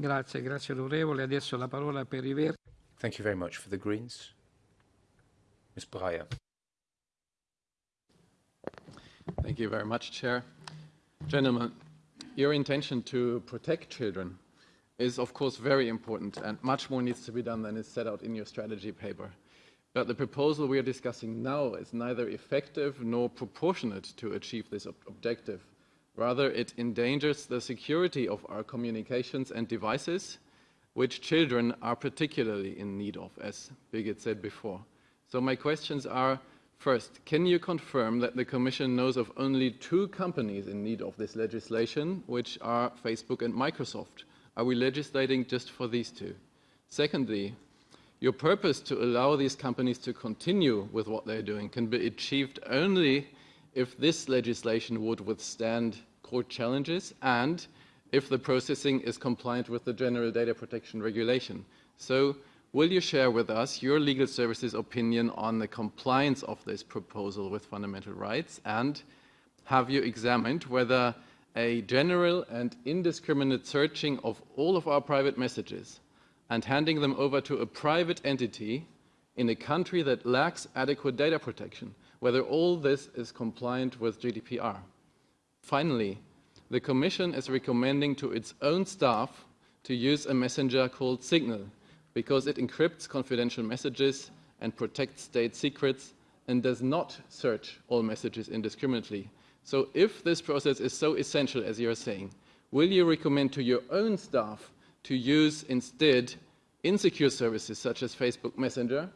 Grazie, grazie onorevole. Adesso la parola per i Verdi. Thank you very much. For the Greens, Ms. Breyer. Thank you very much, Chair. Gentlemen, your intention to protect children is, of course, very important, and much more needs to be done than is set out in your strategy paper. But the proposal we are discussing now is neither effective nor proportionate to achieve this ob objective. Rather, it endangers the security of our communications and devices, which children are particularly in need of, as Birgit said before. So my questions are, first, can you confirm that the Commission knows of only two companies in need of this legislation, which are Facebook and Microsoft? Are we legislating just for these two? Secondly, your purpose to allow these companies to continue with what they're doing can be achieved only if this legislation would withstand court challenges and if the processing is compliant with the General Data Protection Regulation. So will you share with us your legal services opinion on the compliance of this proposal with fundamental rights and have you examined whether a general and indiscriminate searching of all of our private messages and handing them over to a private entity in a country that lacks adequate data protection, whether all this is compliant with GDPR. Finally, the Commission is recommending to its own staff to use a messenger called Signal because it encrypts confidential messages and protects state secrets and does not search all messages indiscriminately. So if this process is so essential as you are saying, will you recommend to your own staff to use instead insecure services such as Facebook Messenger,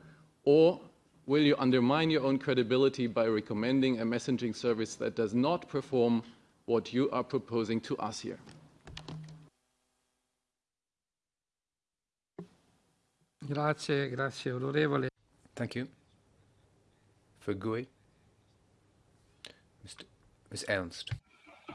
or will you undermine your own credibility by recommending a messaging service that does not perform what you are proposing to us here? Grazie, grazie onorevole. Thank you. For GUE, Mr. Ms. Ernst.